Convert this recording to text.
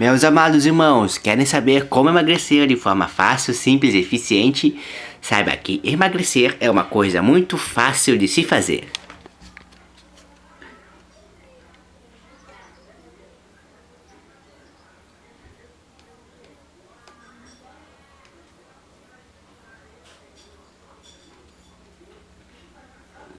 Meus amados irmãos, querem saber como emagrecer de forma fácil, simples e eficiente? Saiba que emagrecer é uma coisa muito fácil de se fazer.